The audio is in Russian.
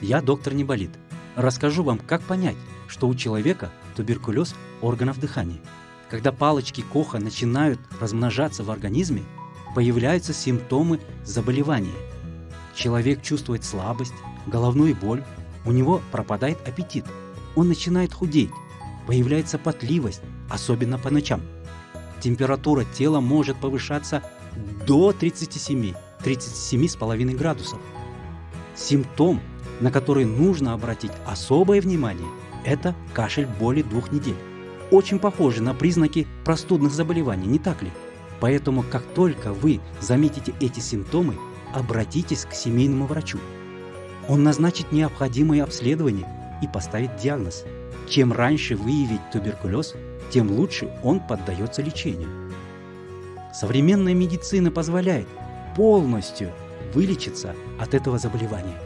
Я доктор Неболит. Расскажу вам, как понять, что у человека туберкулез органов дыхания. Когда палочки Коха начинают размножаться в организме, появляются симптомы заболевания. Человек чувствует слабость, головную боль, у него пропадает аппетит, он начинает худеть, появляется потливость, особенно по ночам. Температура тела может повышаться до 37-37,5 градусов. Симптом, на который нужно обратить особое внимание, это кашель более двух недель. Очень похоже на признаки простудных заболеваний, не так ли? Поэтому, как только вы заметите эти симптомы, обратитесь к семейному врачу. Он назначит необходимые обследования и поставит диагноз. Чем раньше выявить туберкулез, тем лучше он поддается лечению. Современная медицина позволяет полностью вылечиться от этого заболевания.